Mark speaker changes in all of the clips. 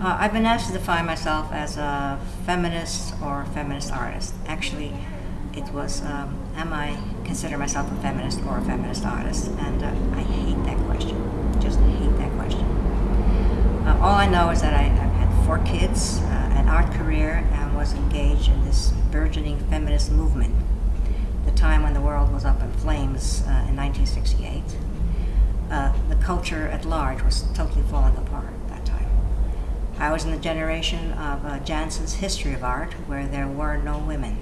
Speaker 1: Uh, I've been asked to define myself as a feminist or feminist artist. Actually, it was, um, am I consider myself a feminist or a feminist artist? And uh, I hate that question. Just hate that question. Uh, all I know is that I, I've had four kids, uh, an art career, and was engaged in this burgeoning feminist movement. The time when the world was up in flames uh, in 1968. Uh, the culture at large was totally falling apart. I was in the generation of uh, Janson's History of Art, where there were no women.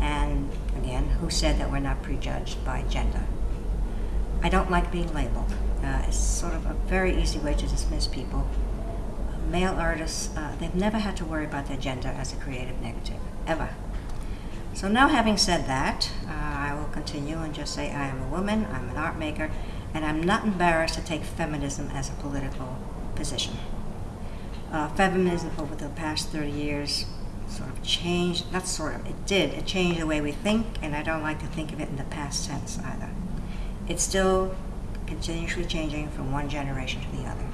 Speaker 1: And again, who said that we're not prejudged by gender? I don't like being labeled. Uh, it's sort of a very easy way to dismiss people. Male artists, uh, they've never had to worry about their gender as a creative negative, ever. So now having said that, uh, I will continue and just say I am a woman, I'm an art maker, and I'm not embarrassed to take feminism as a political position. Uh, feminism over the past 30 years sort of changed, not sort of, it did, it changed the way we think, and I don't like to think of it in the past tense either. It's still continuously changing from one generation to the other.